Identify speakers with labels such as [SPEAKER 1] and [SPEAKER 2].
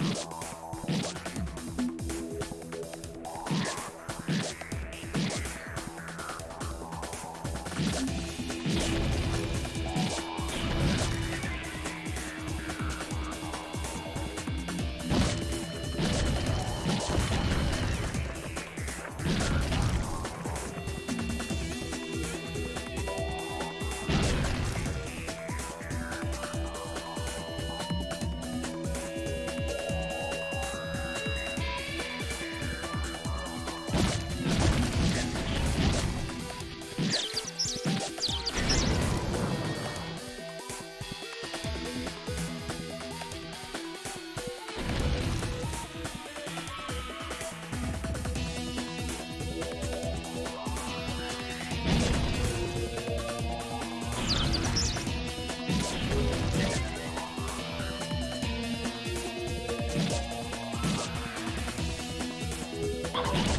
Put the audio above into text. [SPEAKER 1] バイバイ。Let's go.